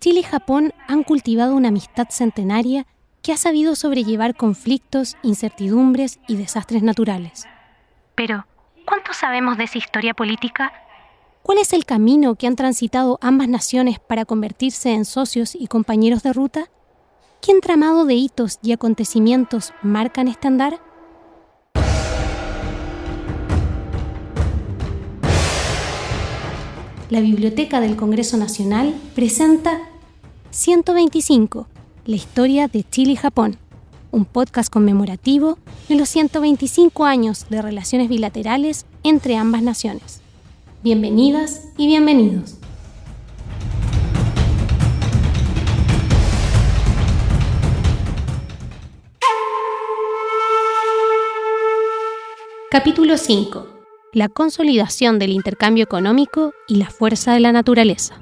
Chile y Japón han cultivado una amistad centenaria que ha sabido sobrellevar conflictos, incertidumbres y desastres naturales. Pero, ¿cuánto sabemos de esa historia política? ¿Cuál es el camino que han transitado ambas naciones para convertirse en socios y compañeros de ruta? ¿Qué entramado de hitos y acontecimientos marcan este andar? La Biblioteca del Congreso Nacional presenta 125, la historia de Chile y Japón, un podcast conmemorativo de los 125 años de relaciones bilaterales entre ambas naciones. Bienvenidas y bienvenidos. Capítulo 5. La consolidación del intercambio económico y la fuerza de la naturaleza.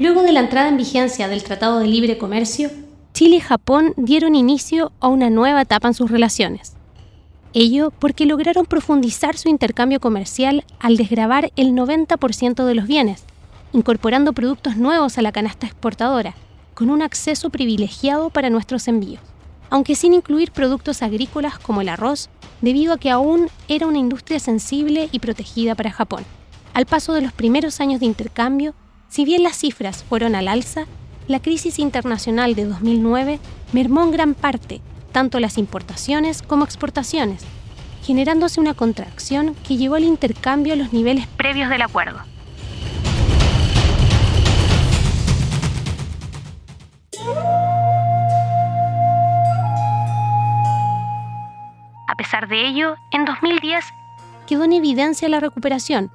Luego de la entrada en vigencia del Tratado de Libre Comercio, Chile y Japón dieron inicio a una nueva etapa en sus relaciones. Ello porque lograron profundizar su intercambio comercial al desgravar el 90% de los bienes, incorporando productos nuevos a la canasta exportadora, con un acceso privilegiado para nuestros envíos, aunque sin incluir productos agrícolas como el arroz, debido a que aún era una industria sensible y protegida para Japón. Al paso de los primeros años de intercambio, si bien las cifras fueron al alza, la crisis internacional de 2009 mermó en gran parte tanto las importaciones como exportaciones, generándose una contracción que llevó al intercambio a los niveles previos del acuerdo. De ello, en 2010 quedó en evidencia la recuperación,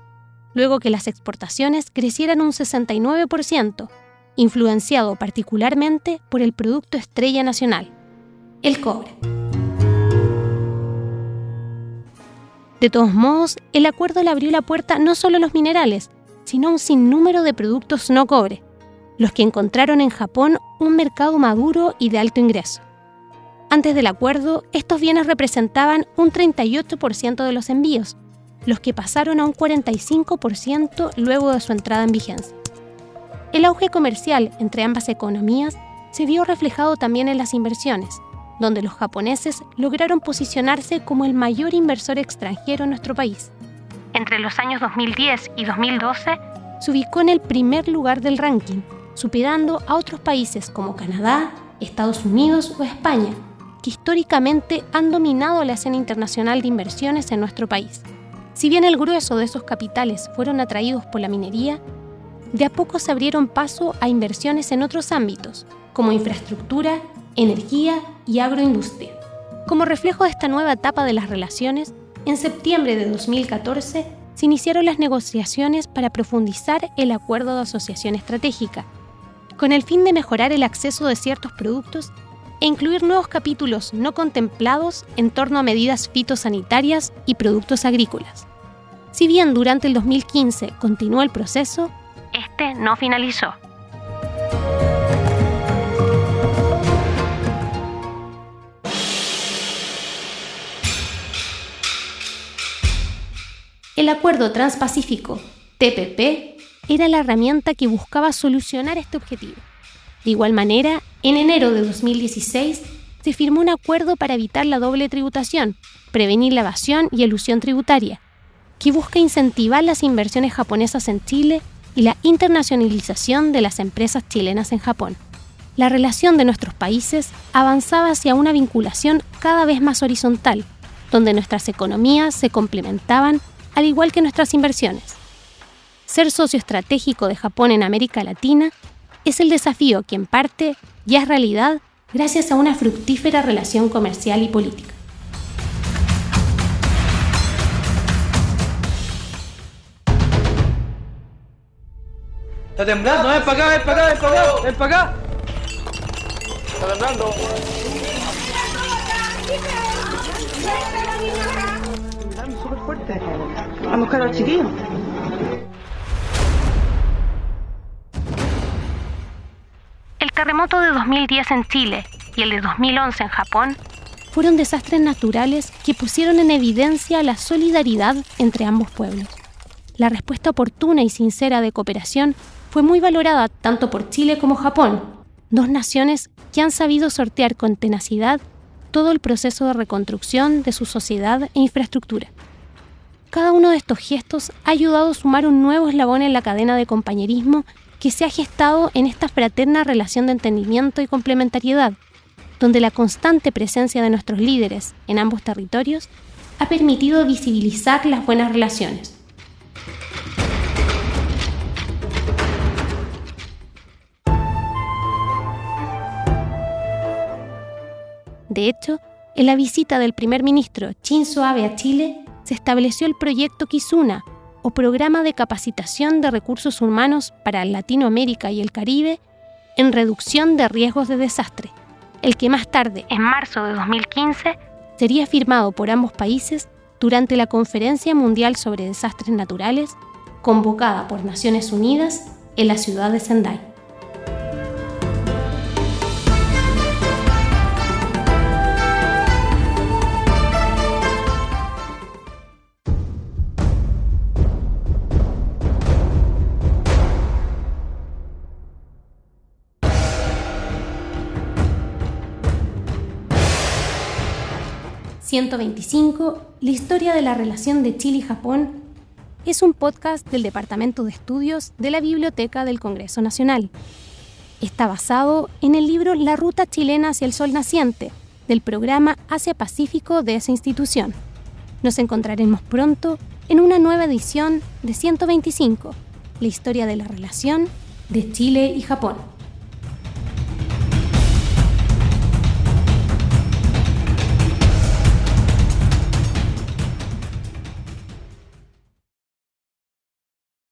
luego que las exportaciones crecieran un 69%, influenciado particularmente por el producto estrella nacional, el cobre. De todos modos, el acuerdo le abrió la puerta no solo a los minerales, sino a un sinnúmero de productos no cobre, los que encontraron en Japón un mercado maduro y de alto ingreso. Antes del acuerdo, estos bienes representaban un 38% de los envíos, los que pasaron a un 45% luego de su entrada en vigencia. El auge comercial entre ambas economías se vio reflejado también en las inversiones, donde los japoneses lograron posicionarse como el mayor inversor extranjero en nuestro país. Entre los años 2010 y 2012, se ubicó en el primer lugar del ranking, superando a otros países como Canadá, Estados Unidos o España, históricamente han dominado la escena internacional de inversiones en nuestro país. Si bien el grueso de esos capitales fueron atraídos por la minería, de a poco se abrieron paso a inversiones en otros ámbitos, como infraestructura, energía y agroindustria. Como reflejo de esta nueva etapa de las relaciones, en septiembre de 2014 se iniciaron las negociaciones para profundizar el acuerdo de asociación estratégica, con el fin de mejorar el acceso de ciertos productos e incluir nuevos capítulos no contemplados en torno a medidas fitosanitarias y productos agrícolas. Si bien durante el 2015 continuó el proceso, este no finalizó. El Acuerdo Transpacífico, TPP, era la herramienta que buscaba solucionar este objetivo. De igual manera, en enero de 2016 se firmó un acuerdo para evitar la doble tributación, prevenir la evasión y elusión tributaria, que busca incentivar las inversiones japonesas en Chile y la internacionalización de las empresas chilenas en Japón. La relación de nuestros países avanzaba hacia una vinculación cada vez más horizontal, donde nuestras economías se complementaban al igual que nuestras inversiones. Ser socio estratégico de Japón en América Latina es el desafío que en parte ya es realidad gracias a una fructífera relación comercial y política. Está temblando, ven para acá, ven para acá, ven para acá, ven para acá. Está temblando. Temblando súper fuerte. Vamos a buscar al chiquillo. Terremoto de 2010 en Chile y el de 2011 en Japón fueron desastres naturales que pusieron en evidencia la solidaridad entre ambos pueblos. La respuesta oportuna y sincera de cooperación fue muy valorada tanto por Chile como Japón, dos naciones que han sabido sortear con tenacidad todo el proceso de reconstrucción de su sociedad e infraestructura. Cada uno de estos gestos ha ayudado a sumar un nuevo eslabón en la cadena de compañerismo que se ha gestado en esta fraterna relación de entendimiento y complementariedad, donde la constante presencia de nuestros líderes en ambos territorios ha permitido visibilizar las buenas relaciones. De hecho, en la visita del primer ministro Shinzo Abe a Chile, se estableció el proyecto Kizuna, o Programa de Capacitación de Recursos Humanos para Latinoamérica y el Caribe en reducción de riesgos de desastre, el que más tarde, en marzo de 2015, sería firmado por ambos países durante la Conferencia Mundial sobre Desastres Naturales, convocada por Naciones Unidas en la ciudad de Sendai. 125, La historia de la relación de Chile y Japón, es un podcast del Departamento de Estudios de la Biblioteca del Congreso Nacional. Está basado en el libro La Ruta Chilena hacia el Sol Naciente, del programa Asia-Pacífico de esa institución. Nos encontraremos pronto en una nueva edición de 125, la historia de la relación de Chile y Japón.